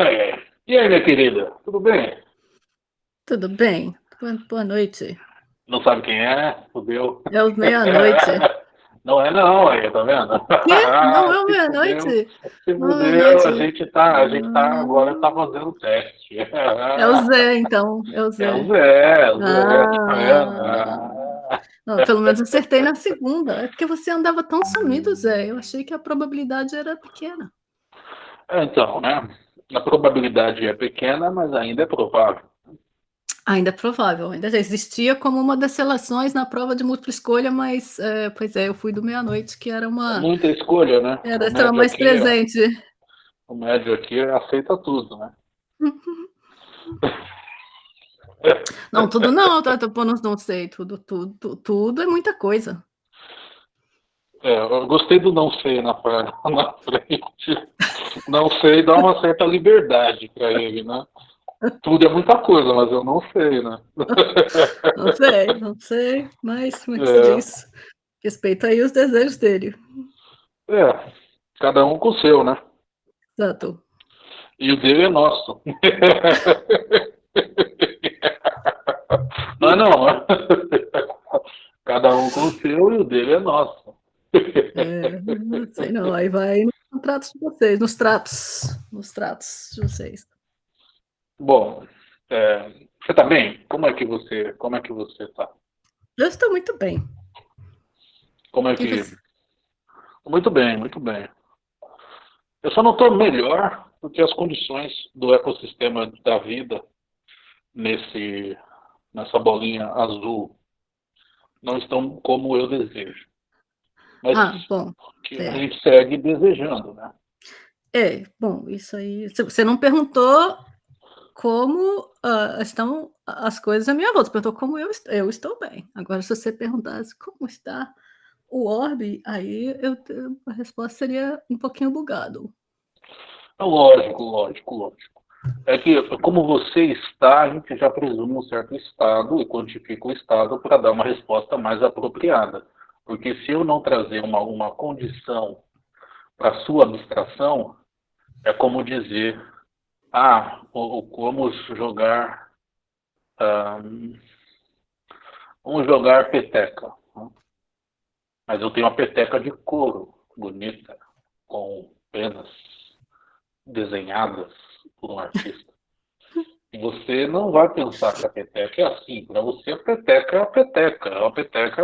É. E aí, minha querida, tudo bem? Tudo bem. Boa noite. Não sabe quem é? Fudeu. É o meia-noite. Não é não, aí, tá vendo? Que? Não é o meia-noite? Se fudeu, a gente tá, a gente tá, agora tá fazendo o teste. É o Zé, então. É o Zé. É o Zé, é o Zé, Ah. tá vendo? Ah. Não, pelo menos acertei na segunda. É porque você andava tão sumido, Zé. Eu achei que a probabilidade era pequena. Então, né? A probabilidade é pequena, mas ainda é provável. Ainda é provável, ainda já existia como uma das seleções na prova de múltipla escolha, mas, é, pois é, eu fui do meia-noite, que era uma. Muita escolha, né? Era médio mais aqui, presente. O médio aqui aceita tudo, né? Não, tudo não, tá, não, não sei, tudo, tudo, tudo é muita coisa. É, eu gostei do não sei na, na frente. Não sei dá uma certa liberdade para ele, né? Tudo é muita coisa, mas eu não sei, né? Não sei, não sei, mas como é que se diz? Respeita aí os desejos dele. É, cada um com o seu, né? Exato. E o dele é nosso. Não é não? Cada um com o seu e o dele é nosso. É, não sei não, aí vai nos contratos de vocês, nos tratos, nos tratos de vocês. Bom, é, você tá bem? Como é que você, como é que você tá? Eu estou muito bem. Como é que você? Muito bem, muito bem. Eu só não estou melhor porque as condições do ecossistema da vida nesse nessa bolinha azul não estão como eu desejo. Mas Ah, bom, que é. a gente segue desejando, né? é, bom, isso aí. Você não perguntou como ah, estão as coisas à minha volta, você perguntou como eu, eu estou bem. Agora, se você perguntasse como está o orbe, aí eu, a resposta seria um pouquinho bugado. É Lógico, lógico, lógico. É que, como você está, a gente já presume um certo estado e quantifica o estado para dar uma resposta mais apropriada. Porque se eu não trazer uma, uma condição para a sua abstração, é como dizer, ah, o, o- vamos jogar, vamos jogar peteca. Mas eu tenho uma peteca de couro, bonita, com penas desenhadas por um artista. E você não vai pensar que a peteca é assim. Para você, a peteca é a peteca. É uma peteca.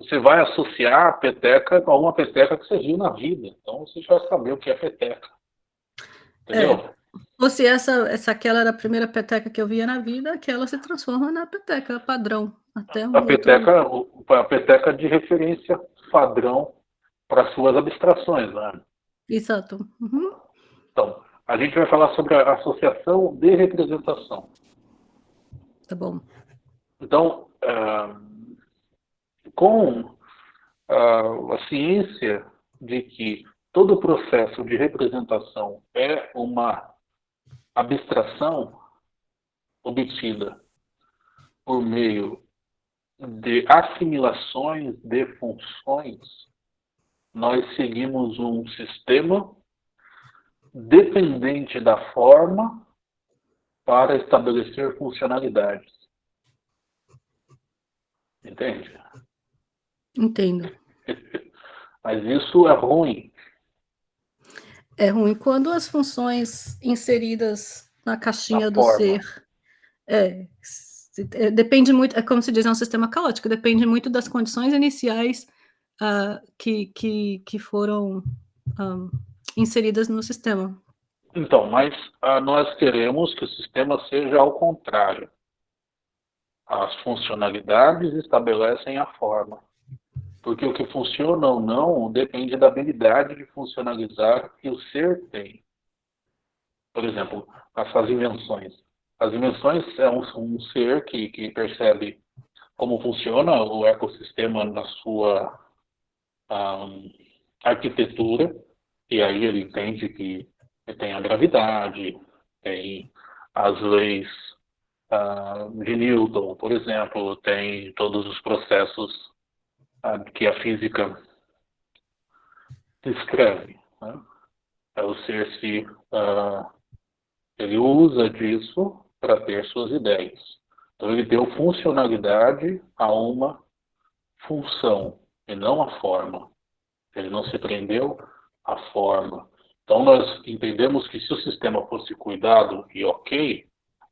Você vai associar a peteca a uma peteca que você viu na vida. Então você já vai saber o que é peteca. Entendeu? Ou se essa, essa aquela era a primeira peteca que eu via na vida, aquela se transforma na peteca padrão. Até um A outro- peteca, o- a peteca de referência padrão para suas abstrações. Né? Exato. Uhum. Então, a gente vai falar sobre a associação de representação. Tá bom. Então, ah, com ah, a ciência de que todo o processo de representação é uma abstração obtida por meio de assimilações de funções, nós seguimos um sistema dependente da forma para estabelecer funcionalidades. Entende? Entendo. Mas isso é ruim. É ruim quando as funções inseridas na caixinha Na do forma. ser. É, é, depende muito, é como se diz, é um sistema caótico, depende muito das condições iniciais ah, que, que, que foram ah, inseridas no sistema. Então, mas ah, nós queremos que o sistema seja ao contrário. As funcionalidades estabelecem a forma. Porque o que funciona ou não depende da habilidade de funcionalizar que o ser tem. Por exemplo, essas invenções. As invenções é um, um ser que, que percebe como funciona o ecossistema na sua ah, arquitetura, e aí ele entende que tem a gravidade, tem as leis ah, de Newton, por exemplo, tem todos os processos que a física descreve. né? É o ser se ah, Ele usa disso para ter suas ideias. Então ele deu funcionalidade a uma função e não a forma. Ele não se prendeu à forma. Então nós entendemos que se o sistema fosse cuidado e ok,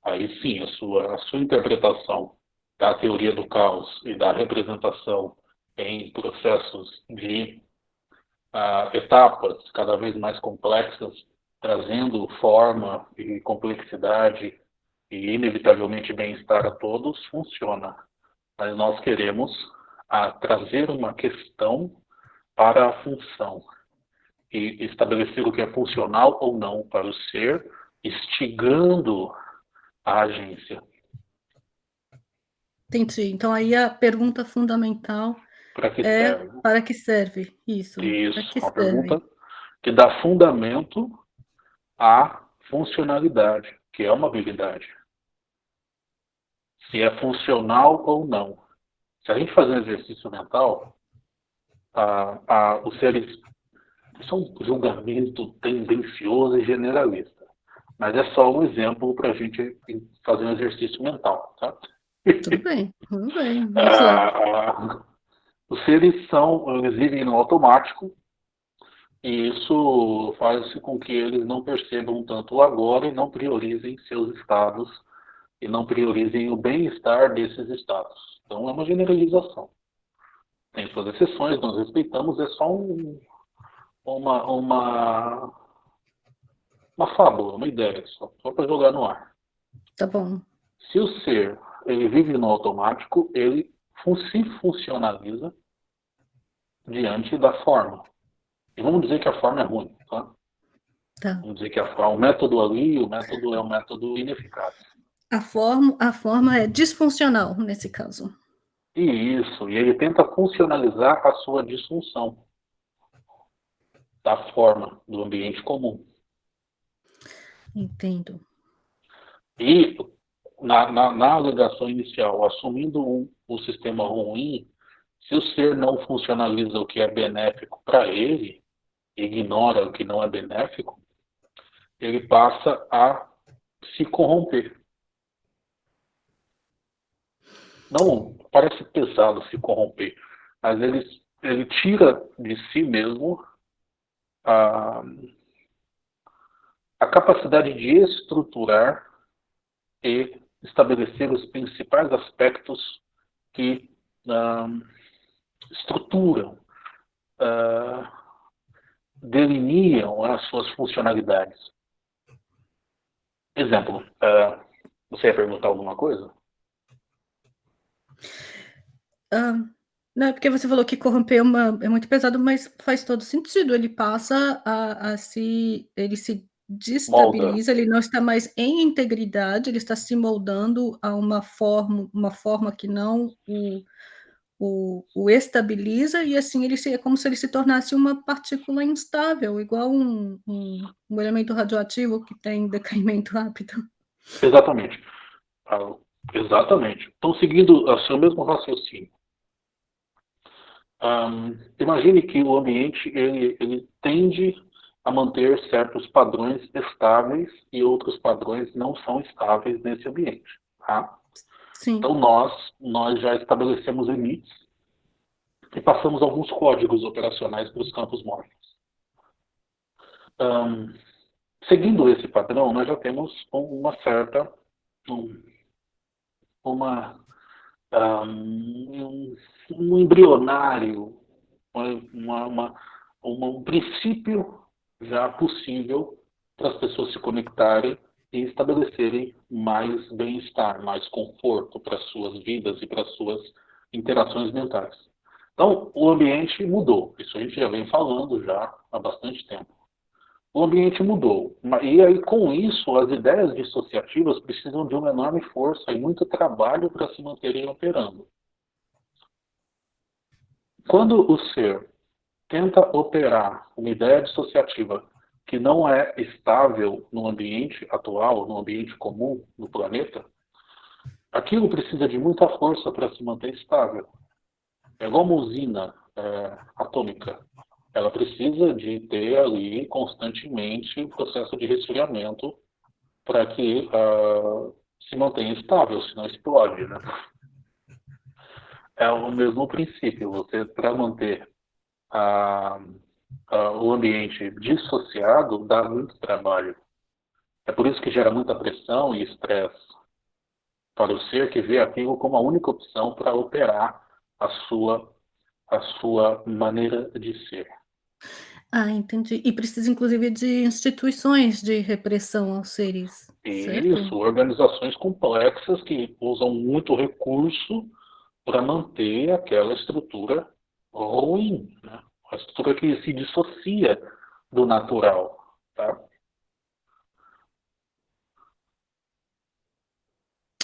aí sim a sua, a sua interpretação da teoria do caos e da representação em processos de uh, etapas cada vez mais complexas, trazendo forma e complexidade e inevitavelmente bem-estar a todos, funciona. Mas nós queremos uh, trazer uma questão para a função e estabelecer o que é funcional ou não para o ser, instigando a agência. Entendi. Então aí a pergunta fundamental para que é serve? para que serve isso? Isso, que uma serve? pergunta que dá fundamento à funcionalidade, que é uma habilidade. Se é funcional ou não. Se a gente fazer um exercício mental, a, a, os seres isso é um julgamento tendencioso e generalista. Mas é só um exemplo para a gente fazer um exercício mental. Tá? Tudo bem, tudo bem. Vamos lá. Os seres são, eles vivem no automático e isso faz com que eles não percebam tanto o agora e não priorizem seus estados e não priorizem o bem-estar desses estados. Então é uma generalização. Tem suas exceções, nós respeitamos, é só um, uma, uma, uma fábula, uma ideia, só, só para jogar no ar. Tá bom. Se o ser ele vive no automático, ele se funcionaliza diante da forma. E vamos dizer que a forma é ruim, tá? Tá. Vamos dizer que a, o método ali, o método é um método ineficaz. A forma, a forma é disfuncional nesse caso. E isso, e ele tenta funcionalizar a sua disfunção da forma do ambiente comum. Entendo. E na, na, na alegação inicial, assumindo um, o sistema ruim, se o ser não funcionaliza o que é benéfico para ele, ignora o que não é benéfico, ele passa a se corromper. Não, parece pesado se corromper, mas ele, ele tira de si mesmo a, a capacidade de estruturar e estabelecer os principais aspectos que estruturam, uh, as suas funcionalidades. Exemplo, uh, você ia perguntar alguma coisa? Não, é porque você falou que corromper é, uma, é muito pesado, mas faz todo sentido. Ele passa a, a se. Ele se destabiliza, Molda. ele não está mais em integridade, ele está se moldando a uma forma, uma forma que não o, o, o estabiliza, e assim ele se, é como se ele se tornasse uma partícula instável, igual um, um, um elemento radioativo que tem decaimento rápido. Exatamente. Ah, exatamente. Então, seguindo o seu mesmo raciocínio, um, imagine que o ambiente ele, ele tende a manter certos padrões estáveis e outros padrões não são estáveis nesse ambiente. Tá? Então nós, nós já estabelecemos limites e passamos alguns códigos operacionais para os campos mortos. Um, seguindo esse padrão, nós já temos uma certa um, uma um, um embrionário, uma, uma, uma, um princípio já possível para as pessoas se conectarem e estabelecerem mais bem-estar, mais conforto para suas vidas e para suas interações mentais. Então, o ambiente mudou. Isso a gente já vem falando já há bastante tempo. O ambiente mudou. E aí, com isso, as ideias dissociativas precisam de uma enorme força e muito trabalho para se manterem operando. Quando o ser tenta operar uma ideia dissociativa que não é estável no ambiente atual, no ambiente comum no planeta, aquilo precisa de muita força para se manter estável. É igual uma usina é, atômica. Ela precisa de ter ali constantemente o processo de resfriamento para que uh, se mantenha estável, senão explode, né? É o mesmo princípio, você, para manter uh, uh, o ambiente dissociado, dá muito trabalho. É por isso que gera muita pressão e estresse para o ser que vê aquilo como a única opção para operar a sua, a sua maneira de ser. Ah, entendi. E precisa, inclusive, de instituições de repressão aos seres, certo? Isso, organizações complexas que usam muito recurso para manter aquela estrutura ruim, né? uma estrutura que se dissocia do natural. Tá?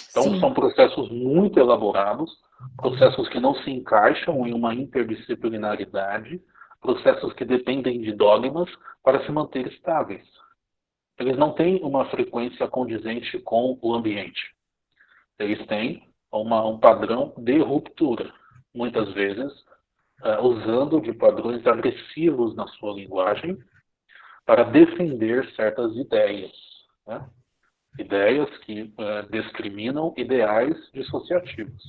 Então, Sim. são processos muito elaborados, processos que não se encaixam em uma interdisciplinaridade, processos que dependem de dogmas para se manter estáveis. Eles não têm uma frequência condizente com o ambiente. Eles têm uma, um padrão de ruptura, muitas vezes uh, usando de padrões agressivos na sua linguagem para defender certas ideias. Né? Ideias que uh, discriminam ideais dissociativos.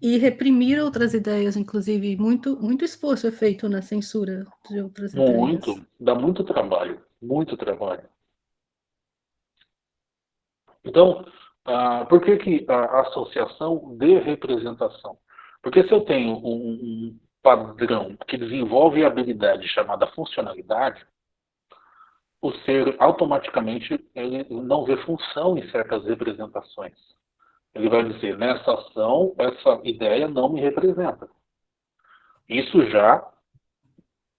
E reprimir outras ideias, inclusive, muito, muito esforço é feito na censura de outras muito, ideias. Muito, dá muito trabalho, muito trabalho. Então, ah, por que, que a associação de representação? Porque se eu tenho um, um padrão que desenvolve a habilidade chamada funcionalidade, o ser automaticamente ele não vê função em certas representações. Ele vai dizer, nessa ação, essa ideia não me representa. Isso já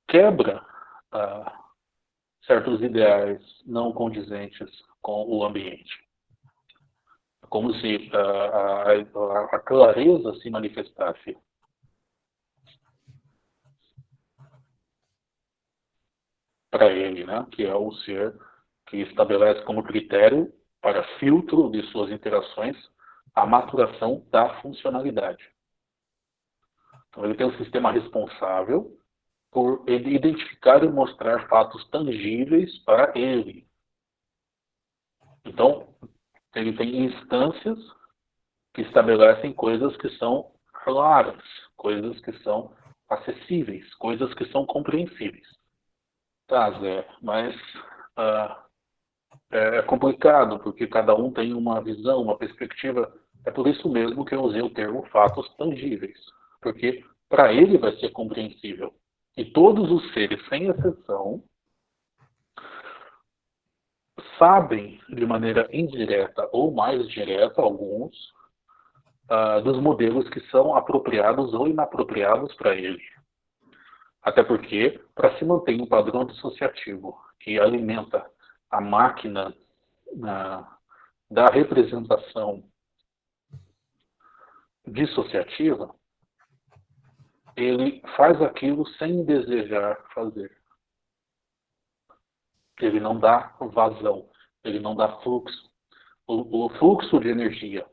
quebra ah, certos ideais não condizentes com o ambiente. Como se ah, a, a clareza se manifestasse. Para ele, né? que é o ser que estabelece como critério para filtro de suas interações a maturação da funcionalidade. Então, ele tem um sistema responsável por identificar e mostrar fatos tangíveis para ele. Então, ele tem instâncias que estabelecem coisas que são claras, coisas que são acessíveis, coisas que são compreensíveis. Tá, Zé, mas uh, é complicado, porque cada um tem uma visão, uma perspectiva é por isso mesmo que eu usei o termo fatos tangíveis, porque para ele vai ser compreensível. E todos os seres, sem exceção, sabem de maneira indireta ou mais direta, alguns, uh, dos modelos que são apropriados ou inapropriados para ele. Até porque, para se manter um padrão dissociativo que alimenta a máquina uh, da representação dissociativa, ele faz aquilo sem desejar fazer. Ele não dá vazão, ele não dá fluxo. O, o fluxo de energia,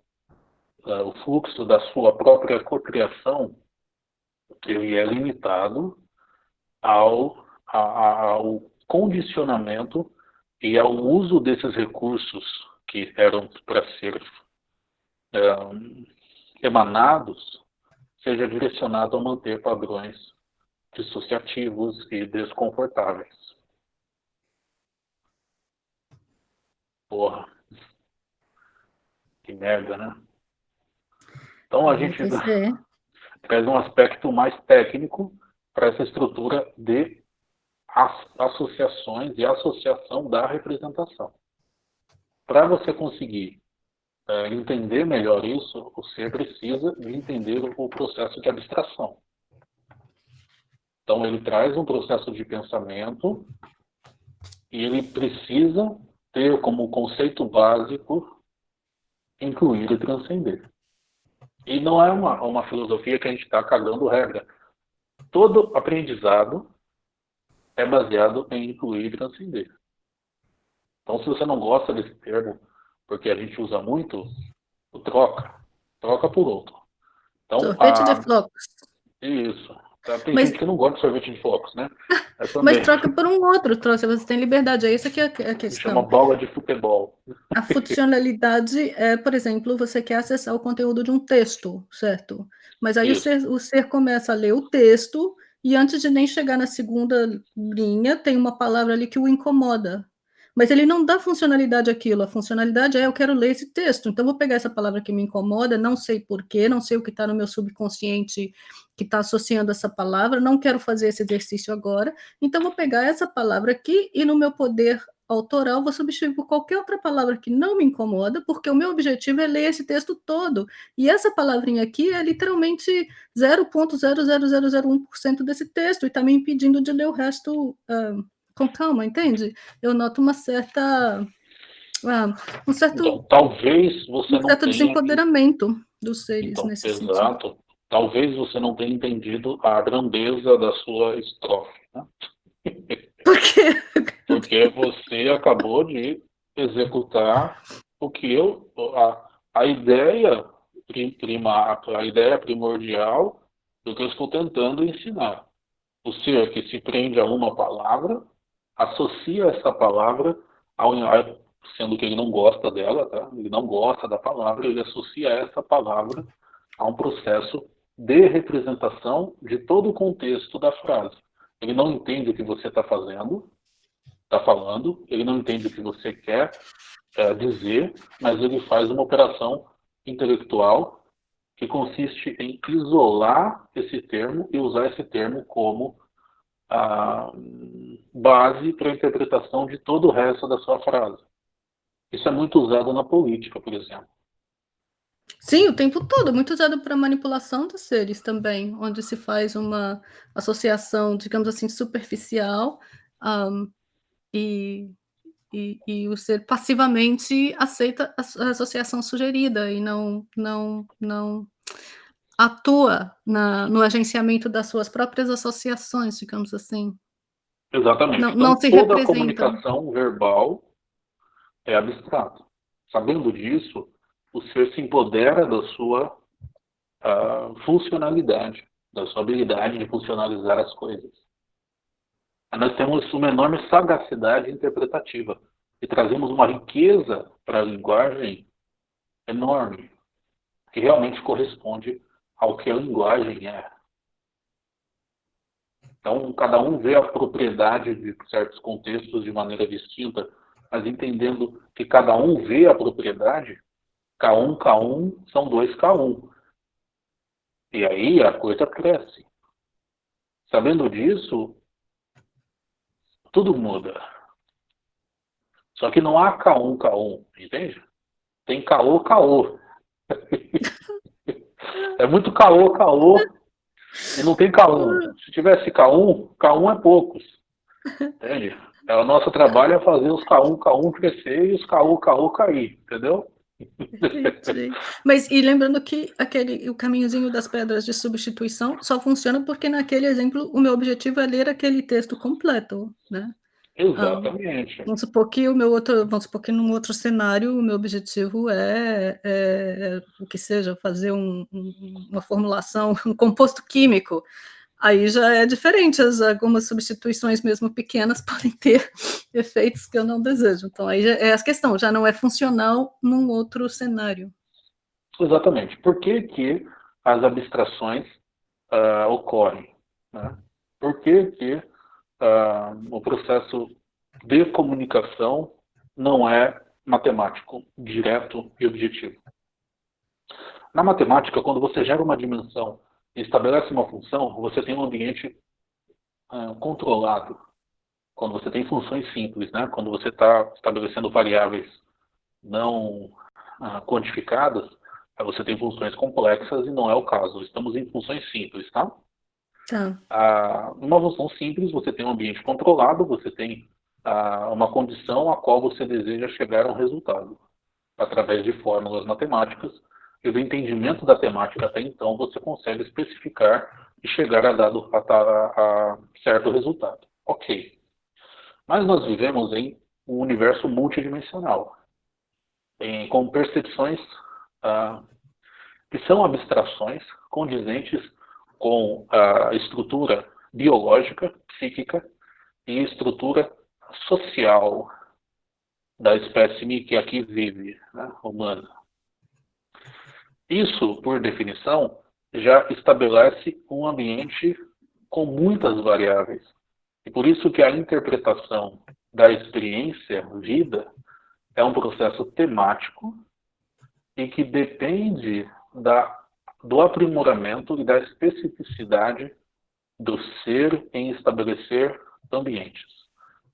uh, o fluxo da sua própria cocriação, ele é limitado ao, a, ao condicionamento e ao uso desses recursos que eram para ser emanados seja direcionado a manter padrões dissociativos e desconfortáveis. Porra. Que merda, né? Então a gente traz um aspecto mais técnico para essa estrutura de associações e associação da representação. Para você conseguir é, entender melhor isso, você precisa de entender o processo de abstração. Então, ele traz um processo de pensamento e ele precisa ter como conceito básico incluir e transcender. E não é uma, uma filosofia que a gente está cagando regra. Todo aprendizado é baseado em incluir e transcender. Então, se você não gosta desse termo, porque a gente usa muito o troca, troca por outro. Então, Sorvete a... de flocos. Isso. Tá? Tem mas, gente que não gosta de sorvete de flocos, né? Mas troca por um outro, troca, você tem liberdade, é isso que é a questão. Chama bola de futebol. A funcionalidade é, por exemplo, você quer acessar o conteúdo de um texto, certo? Mas aí o ser, o ser começa a ler o texto e antes de nem chegar na segunda linha, tem uma palavra ali que o incomoda. Mas ele não dá funcionalidade àquilo. A funcionalidade é eu quero ler esse texto. Então, vou pegar essa palavra que me incomoda, não sei porquê, não sei o que está no meu subconsciente que está associando essa palavra, não quero fazer esse exercício agora. Então, vou pegar essa palavra aqui e no meu poder autoral vou substituir por qualquer outra palavra que não me incomoda, porque o meu objetivo é ler esse texto todo. E essa palavrinha aqui é literalmente 0.00001% desse texto e está me impedindo de ler o resto uh, com calma, entende? Eu noto uma certa. Uh, um certo. Então, talvez você um não certo tenha... desempoderamento dos seres então, nesse exato. sentido. Exato. Talvez você não tenha entendido a grandeza da sua estrofe. Né? Por quê? Porque você acabou de executar o que eu. A, a ideia prima, a ideia primordial do que eu estou tentando ensinar. O ser que se prende a uma palavra associa essa palavra ao sendo que ele não gosta dela, tá? Ele não gosta da palavra, ele associa essa palavra a um processo de representação de todo o contexto da frase. Ele não entende o que você está fazendo, está falando, ele não entende o que você quer é, dizer, mas ele faz uma operação intelectual que consiste em isolar esse termo e usar esse termo como a base para a interpretação de todo o resto da sua frase. Isso é muito usado na política, por exemplo. Sim, o tempo todo, muito usado para manipulação dos seres também, onde se faz uma associação, digamos assim, superficial, um, e, e, e, o ser passivamente aceita a, associação sugerida e não, não, não atua na, no agenciamento das suas próprias associações, digamos assim. Exatamente. Não, então, não se toda representa. a comunicação verbal é abstrata. Sabendo disso, o ser se empodera da sua uh, funcionalidade, da sua habilidade de funcionalizar as coisas. Nós temos uma enorme sagacidade interpretativa e trazemos uma riqueza para a linguagem enorme, que realmente corresponde ao que a linguagem é. Então, cada um vê a propriedade de certos contextos de maneira distinta, mas entendendo que cada um vê a propriedade, K1, K1 são dois K1. E aí a coisa cresce. Sabendo disso, tudo muda. Só que não há K1, K1, entende? Tem KO, KO. É muito caô, caô. E não tem K1. Se tivesse K1, K1 é poucos. Entende? É, o nosso trabalho é fazer os K1, K1 crescer e os KO, KO cair, entendeu? Mas e lembrando que aquele o caminhozinho das pedras de substituição só funciona porque naquele exemplo o meu objetivo é ler aquele texto completo, né? Exatamente. vamos supor que o meu outro, vamos supor que num outro cenário o meu objetivo é, é, é o que seja fazer um, um, uma formulação, um composto químico. Aí já é diferente, as, algumas substituições mesmo pequenas podem ter efeitos que eu não desejo. Então aí já, é a questão, já não é funcional num outro cenário. Exatamente. Por que, que as abstrações uh, ocorrem? Né? Por que, que uh, o processo de comunicação não é matemático, direto e objetivo. Na matemática, quando você gera uma dimensão estabelece uma função, você tem um ambiente uh, controlado. Quando você tem funções simples, né? quando você está estabelecendo variáveis não uh, quantificadas, você tem funções complexas e não é o caso. Estamos em funções simples, tá? Tá. Ah, numa função simples, você tem um ambiente controlado, você tem ah, uma condição a qual você deseja chegar a um resultado. Através de fórmulas matemáticas e do entendimento da temática até então, você consegue especificar e chegar a, dado, a, a, a certo resultado. Ok. Mas nós vivemos em um universo multidimensional, em, com percepções ah, que são abstrações condizentes com a estrutura biológica, psíquica e estrutura social da espécie que aqui vive, né, humana. Isso, por definição, já estabelece um ambiente com muitas variáveis. E por isso que a interpretação da experiência vida é um processo temático e que depende da, do aprimoramento e da especificidade do ser em estabelecer ambientes,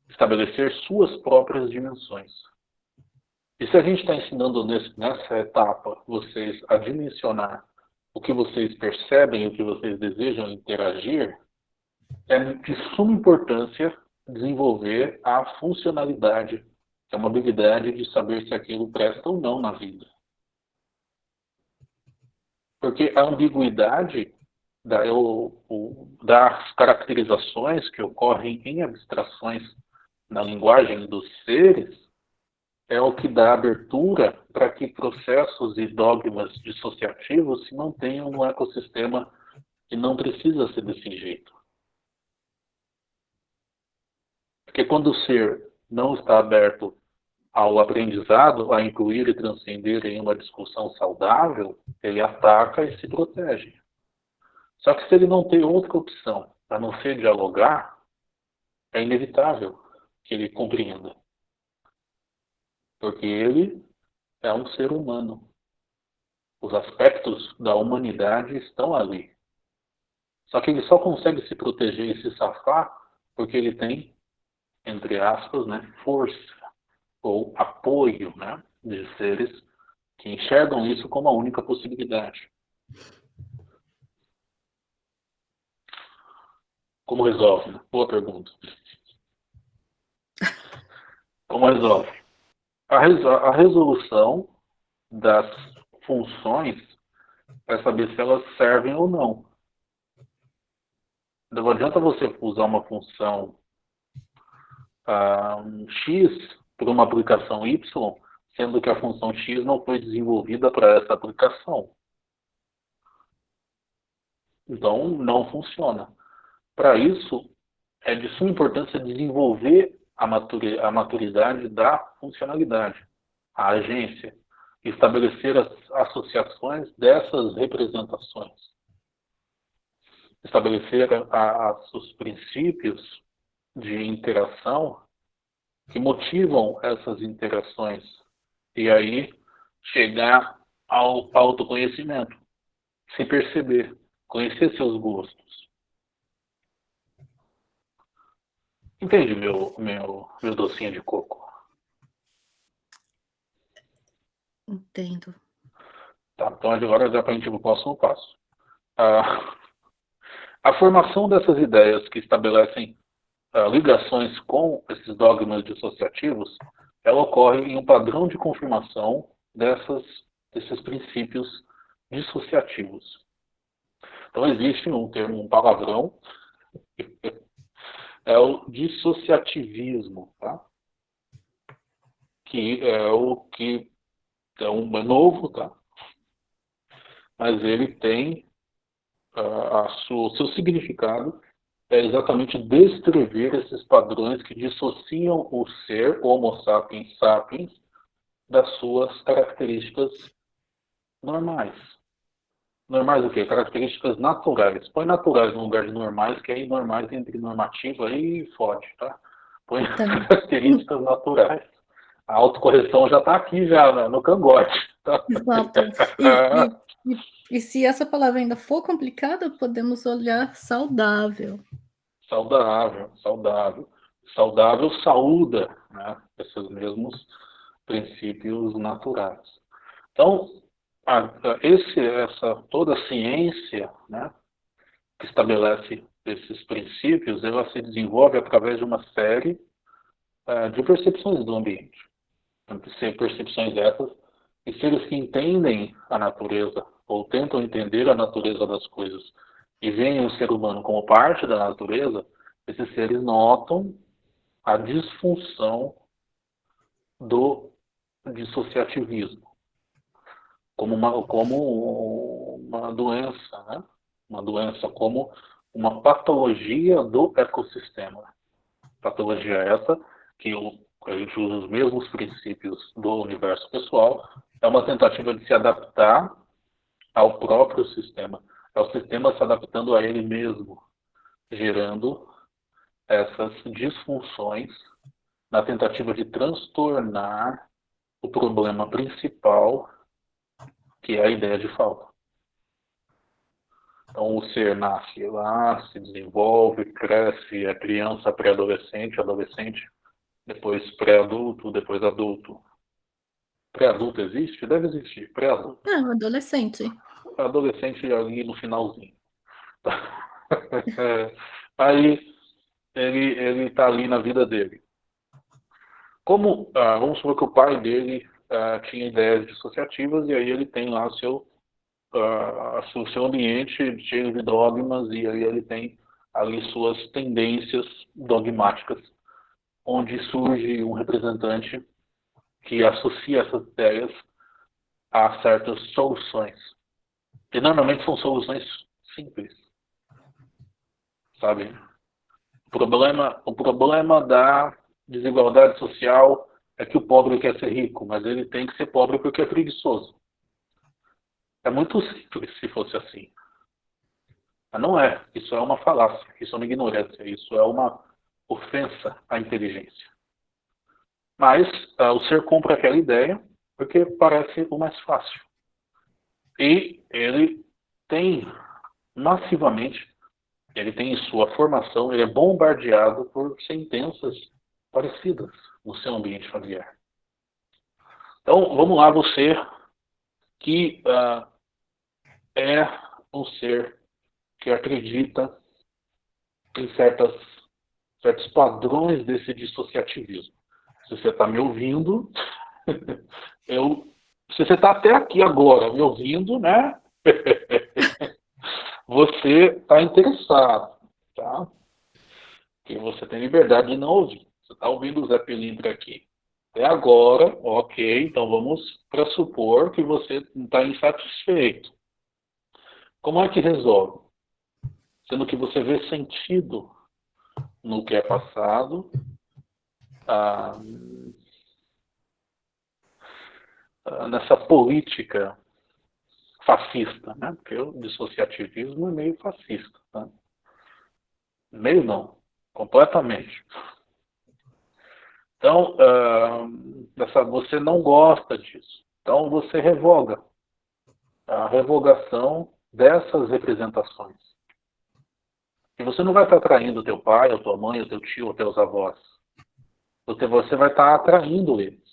estabelecer suas próprias dimensões. E se a gente está ensinando nesse, nessa etapa vocês a dimensionar o que vocês percebem, o que vocês desejam interagir, é de suma importância desenvolver a funcionalidade, que é uma habilidade de saber se aquilo presta ou não na vida. Porque a ambiguidade da, o, o, das caracterizações que ocorrem em abstrações na linguagem dos seres é o que dá abertura para que processos e dogmas dissociativos se mantenham no ecossistema que não precisa ser desse jeito. Porque quando o ser não está aberto ao aprendizado, a incluir e transcender em uma discussão saudável, ele ataca e se protege. Só que se ele não tem outra opção a não ser dialogar, é inevitável que ele compreenda. Porque ele é um ser humano. Os aspectos da humanidade estão ali. Só que ele só consegue se proteger e se safar porque ele tem, entre aspas, né, força ou apoio né, de seres que enxergam isso como a única possibilidade. Como resolve? Boa pergunta. Como resolve? A, resolução das funções para saber se elas servem ou não. Não adianta você usar uma função uh, X para uma aplicação Y, sendo que a função X não foi desenvolvida para essa aplicação. Então, não funciona. Para isso, é de suma importância desenvolver a, maturidade da funcionalidade, a agência, estabelecer as associações dessas representações, estabelecer a, a, os princípios de interação que motivam essas interações e aí chegar ao autoconhecimento, se perceber, conhecer seus gostos, Entende, meu, meu, meu docinho de coco? Entendo. Tá, então agora já para a gente ir para o próximo passo. Ah, a formação dessas ideias que estabelecem ah, ligações com esses dogmas dissociativos, ela ocorre em um padrão de confirmação dessas, desses princípios dissociativos. Então existe um termo, um palavrão, é o dissociativismo, tá? que é o que é um novo, tá? mas ele tem uh, sua, o seu significado é exatamente descrever esses padrões que dissociam o ser, Homo sapiens sapiens, das suas características normais. Normais o quê? Características naturais. Põe naturais no lugar de normais, que aí normais entre normativo aí fode, tá? Põe tá. características naturais. A autocorreção já está aqui já né, no cangote. Tá? Exato. E, e, e, e, se essa palavra ainda for complicada, podemos olhar saudável. Saudável, saudável. Saudável saúda né, esses mesmos princípios naturais. Então, esse, essa, toda a ciência né, que estabelece esses princípios, ela se desenvolve através de uma série uh, de percepções do ambiente. Percepções essas e seres que entendem a natureza ou tentam entender a natureza das coisas e veem o ser humano como parte da natureza, esses seres notam a disfunção do dissociativismo como uma, como uma doença, né? uma doença como uma patologia do ecossistema. Patologia essa que a gente usa os mesmos princípios do universo pessoal, é uma tentativa de se adaptar ao próprio sistema. É o sistema se adaptando a ele mesmo, gerando essas disfunções na tentativa de transtornar o problema principal, que é a ideia de falta. Então, o ser nasce lá, se desenvolve, cresce, é criança, pré-adolescente, adolescente, depois pré-adulto, depois adulto. Pré-adulto existe? Deve existir. Pré-adulto. Não, adolescente. Adolescente ali no finalzinho. Aí ele ele está ali na vida dele. Como ah, vamos supor que o pai dele ah, tinha ideias dissociativas e aí ele tem lá seu uh, o seu ambiente cheio de dogmas e aí ele tem ali suas tendências dogmáticas, onde surge um representante que associa essas ideias a certas soluções. E normalmente são soluções simples. Sabe? O problema, o problema da desigualdade social é que o pobre quer ser rico, mas ele tem que ser pobre porque é preguiçoso. É muito simples se fosse assim. Mas não é. Isso é uma falácia, isso é uma ignorância, isso é uma ofensa à inteligência. Mas uh, o ser compra aquela ideia porque parece o mais fácil. E ele tem massivamente, ele tem em sua formação, ele é bombardeado por sentenças parecidas no seu ambiente familiar. Então, vamos lá, você que uh, é um ser que acredita em certas, certos padrões desse dissociativismo. Se você está me ouvindo, eu, se você está até aqui agora me ouvindo, né? você está interessado, tá? Que você tem liberdade de não ouvir. Você está ouvindo o Zé Pilintra aqui. Até agora, ok, então vamos pressupor que você está insatisfeito. Como é que resolve? Sendo que você vê sentido no que é passado, ah, ah, nessa política fascista, né? porque o dissociativismo é meio fascista. Tá? Meio não, completamente. Então, uh, você não gosta disso. Então, você revoga. A revogação dessas representações. E você não vai estar atraindo o teu pai, a tua mãe, o teu tio, os teus avós. Você vai estar atraindo eles.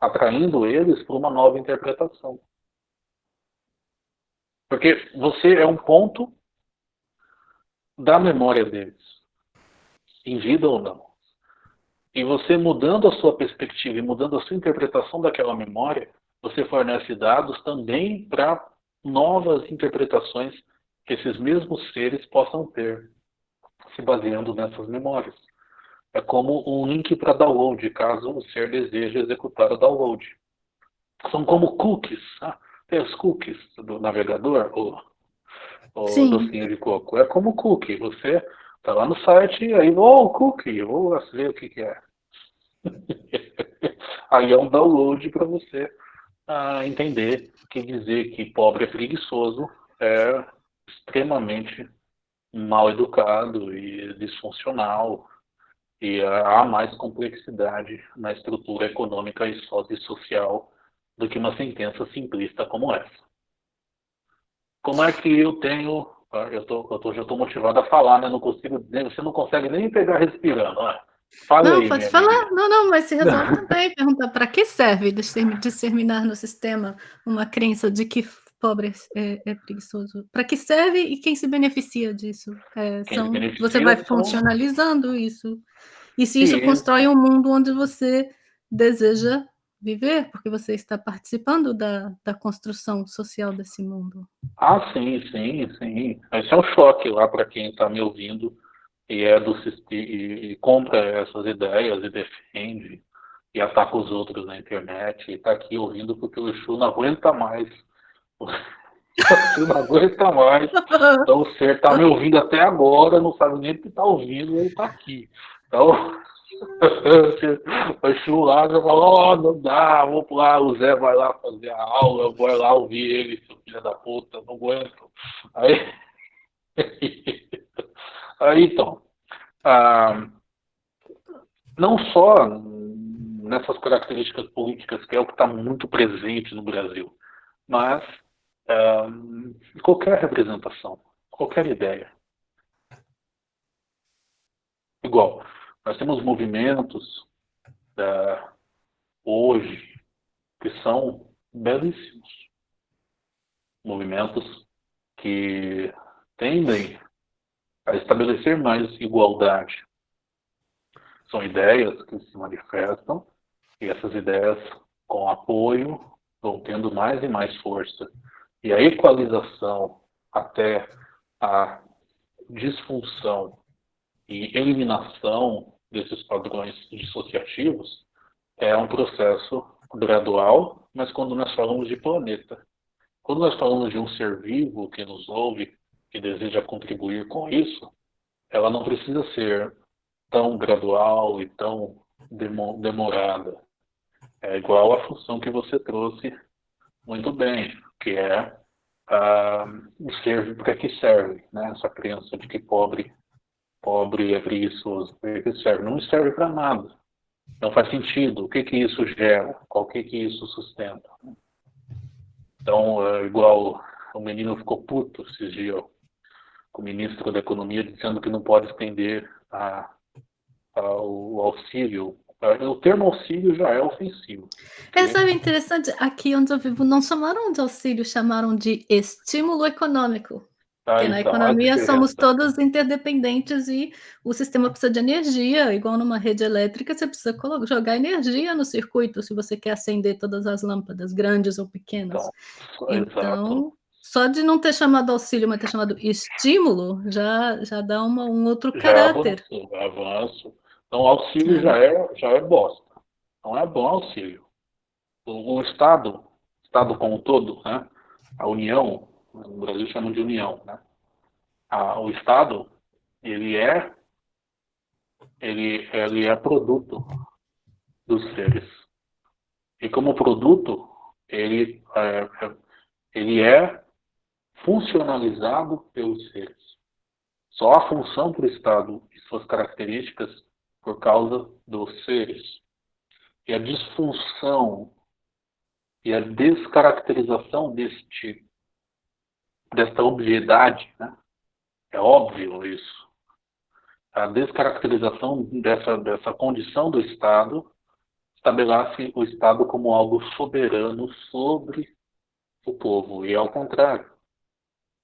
Atraindo eles para uma nova interpretação. Porque você é um ponto da memória deles. Em vida ou não. E você mudando a sua perspectiva e mudando a sua interpretação daquela memória, você fornece dados também para novas interpretações que esses mesmos seres possam ter, se baseando nessas memórias. É como um link para download, caso o ser deseje executar o download. São como cookies. Ah, tem os cookies do navegador, ou, ou docinho de coco. É como cookie. Você está lá no site, aí, oh, cookie, vou ver o que, que é. aí é um download para você ah, entender que dizer que pobre é preguiçoso é extremamente mal educado e disfuncional e há mais complexidade na estrutura econômica e social do que uma sentença simplista como essa. Como é que eu tenho, ah, eu, tô, eu tô, já estou motivado a falar, né? Não consigo, você não consegue nem pegar respirando, né? Fala não, aí, pode falar. Amiga. Não, não, mas se resolve também perguntar para que serve disseminar no sistema uma crença de que pobre é, é preguiçoso? Para que serve e quem se beneficia disso? É, são, beneficia você vai funcionalizando isso. E se isso constrói um mundo onde você deseja viver, porque você está participando da, da construção social desse mundo. Ah, sim, sim, sim. Esse é um choque lá para quem está me ouvindo e é do e, e compra essas ideias e defende e ataca os outros na internet e está aqui ouvindo porque o Exu não aguenta mais Você não aguenta mais. Então você está me ouvindo até agora, não sabe nem o que está ouvindo, ele está aqui. Então, o Chu lá já falou, oh, não dá, vou lá, o Zé vai lá fazer a aula, eu vou lá ouvir ele, seu filho da puta, não aguento. Aí, aí então, ah, não só nessas características políticas, que é o que está muito presente no Brasil, mas ah, qualquer representação, qualquer ideia. Igual, nós temos movimentos uh, hoje que são belíssimos. Movimentos que tendem a estabelecer mais igualdade. São ideias que se manifestam e essas ideias, com apoio, vão tendo mais e mais força. E a equalização até a disfunção e eliminação desses padrões dissociativos é um processo gradual, mas quando nós falamos de planeta. Quando nós falamos de um ser vivo que nos ouve, que deseja contribuir com isso, ela não precisa ser tão gradual e tão demorada. É igual à função que você trouxe muito bem, que é uh, o ser para que serve, né? essa crença de que pobre pobre é preguiçoso. Para que serve? Não serve para nada. Não faz sentido. O que que isso gera? Qual que que isso sustenta? Então, é igual o menino ficou puto esses dias com o ministro da Economia dizendo que não pode estender a, a, o auxílio. O termo auxílio já é ofensivo. É, sabe, interessante, aqui onde eu vivo não chamaram de auxílio, chamaram de estímulo econômico. Porque na então, economia somos todos interdependentes e o sistema precisa de energia, igual numa rede elétrica, você precisa jogar energia no circuito se você quer acender todas as lâmpadas, grandes ou pequenas. Então, então só de não ter chamado auxílio, mas ter chamado estímulo, já, já dá uma, um outro já caráter. Avanço, avanço. Então, auxílio é. já, é, já é bosta. Não é bom auxílio. O, o Estado, Estado como um todo, né? a União, no Brasil chamam de união, né? o Estado, ele é, ele, ele é produto dos seres. E como produto, ele é, ele é funcionalizado pelos seres. Só a função para o Estado e suas características por causa dos seres. E a disfunção e a descaracterização deste desta obviedade, né? é óbvio isso. A descaracterização dessa, dessa condição do Estado estabelece o Estado como algo soberano sobre o povo, e ao contrário.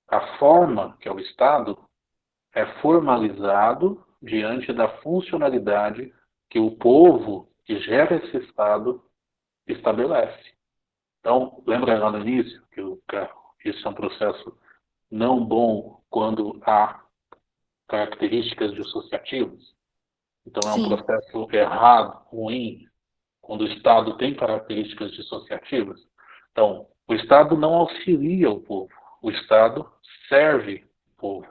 A forma, que é o Estado, é formalizado diante da funcionalidade que o povo que gera esse Estado estabelece. Então, lembra lá no início que o, isso é um processo não bom quando há características dissociativas. Então, é um Sim. processo errado, ruim, quando o Estado tem características dissociativas. Então, o Estado não auxilia o povo, o Estado serve o povo.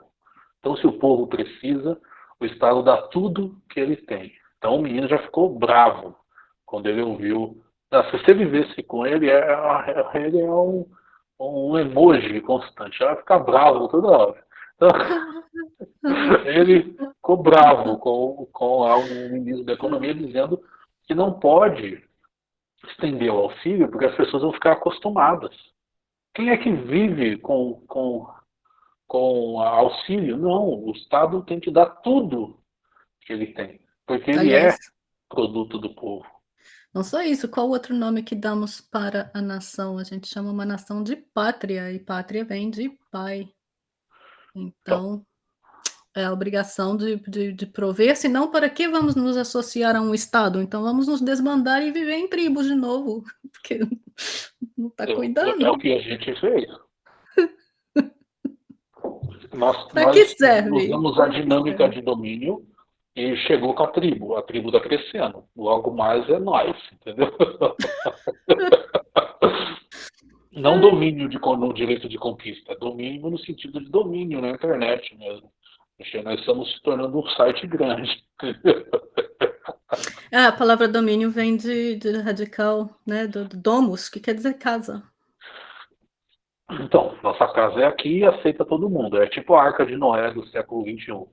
Então, se o povo precisa, o Estado dá tudo que ele tem. Então, o menino já ficou bravo quando ele ouviu. Ah, se você vivesse com ele, é, é ele é um um emoji constante. Ela fica bravo toda hora. Então, ele ficou bravo com, com o ministro da Economia dizendo que não pode estender o auxílio porque as pessoas vão ficar acostumadas. Quem é que vive com, com, com auxílio? Não, o Estado tem que dar tudo que ele tem, porque ele é produto do povo. Não só isso, qual outro nome que damos para a nação? A gente chama uma nação de pátria, e pátria vem de pai. Então, é a obrigação de, de, de prover, senão para que vamos nos associar a um Estado? Então vamos nos desbandar e viver em tribos de novo, porque não está cuidando. É, o que a gente fez. nós, para que serve? usamos a dinâmica de domínio e chegou com a tribo. A tribo está crescendo. Logo mais é nós, entendeu? Não é. domínio de, no direito de conquista, domínio no sentido de domínio na internet mesmo. Nós estamos se tornando um site grande. Ah, a palavra domínio vem de, de radical, né, do, do domus, que quer dizer casa. Então, nossa casa é aqui e aceita todo mundo. É tipo a Arca de Noé do século XXI.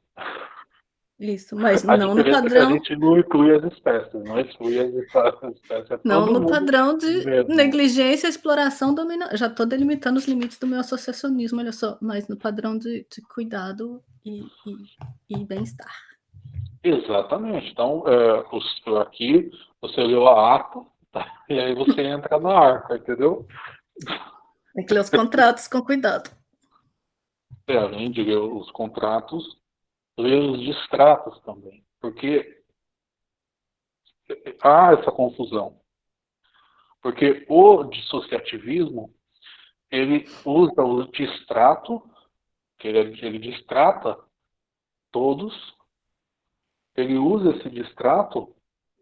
Isso, mas a não no é padrão. a gente não inclui as espécies, não exclui as espécies. É não no padrão de mesmo. negligência, exploração, dominação. Já estou delimitando os limites do meu associacionismo, olha só, mas no padrão de, de cuidado e, e, e bem-estar. Exatamente. Então, é, aqui você leu a ata, tá? e aí você entra na arca, entendeu? Tem que ler os contratos com cuidado. É, além de ler os contratos, ler os distratos também, porque há essa confusão. Porque o dissociativismo, ele usa o distrato, que ele, ele distrata todos, ele usa esse distrato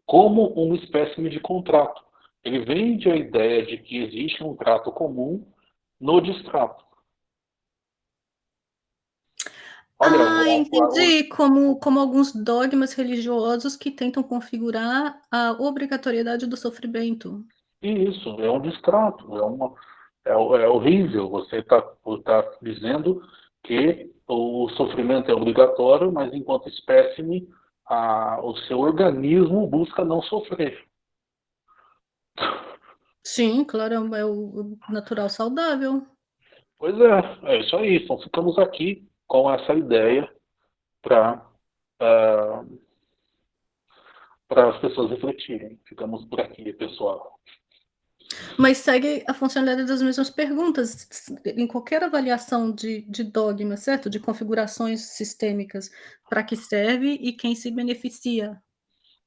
como uma espécie de contrato. Ele vende a ideia de que existe um trato comum no distrato. Olha, ah, entendi. Como, como alguns dogmas religiosos que tentam configurar a obrigatoriedade do sofrimento. Isso, é um distrato, é, uma, é, é horrível. Você está tá dizendo que o sofrimento é obrigatório, mas enquanto espécime, a, o seu organismo busca não sofrer. Sim, claro, é o natural saudável. Pois é, é isso aí. Então ficamos aqui com essa ideia para uh, para as pessoas refletirem. Ficamos por aqui, pessoal. Mas segue a funcionalidade das mesmas perguntas em qualquer avaliação de, de dogma, certo? De configurações sistêmicas, para que serve e quem se beneficia.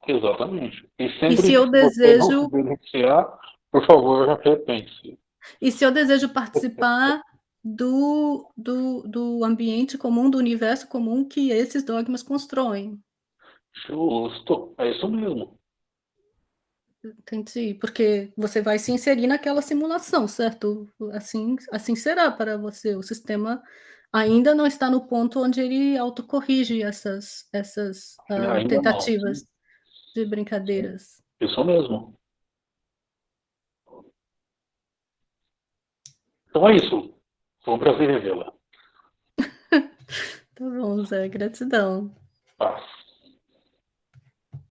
Exatamente. E, sempre e se eu desejo... beneficiar, por favor, repense. E se eu desejo participar do, do, do ambiente comum, do universo comum que esses dogmas constroem. Justo, é isso mesmo. Entendi, porque você vai se inserir naquela simulação, certo? Assim, assim será para você. O sistema ainda não está no ponto onde ele autocorrige essas, essas uh, tentativas não, de brincadeiras. Isso mesmo. Então é isso. Foi um prazer revê-la. tá bom, Zé. Gratidão. Paz.